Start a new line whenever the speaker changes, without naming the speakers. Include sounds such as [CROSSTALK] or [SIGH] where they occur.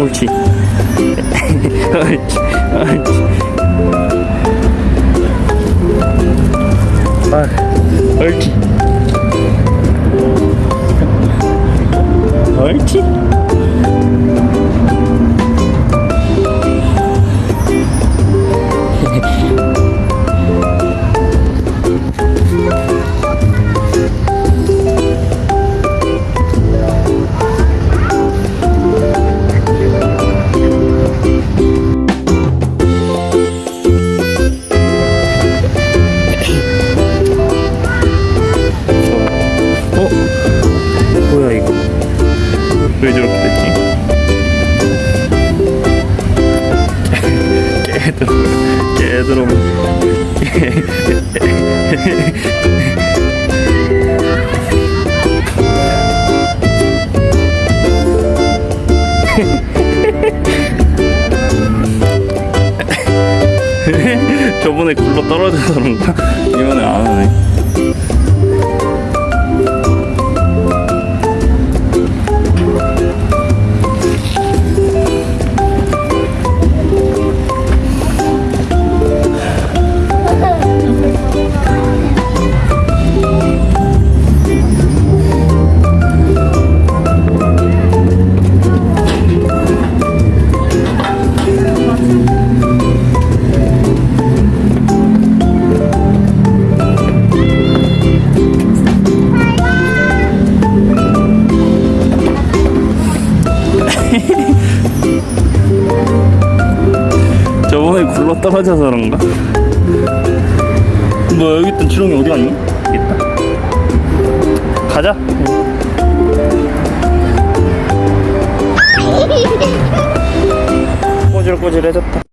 옳지 옳지 옳지 아 옳지 왜 저렇게 됐지? 깨들어 깨들어 저번에 굴러 떨어져서 그런가? 이번에 안 하네 [LAUGHS] 저번에 굴러 떨어져서 그런가? 뭐 여기 있던 지렁이 어디 갔니? 있다 가자 꼬질꼬질해졌다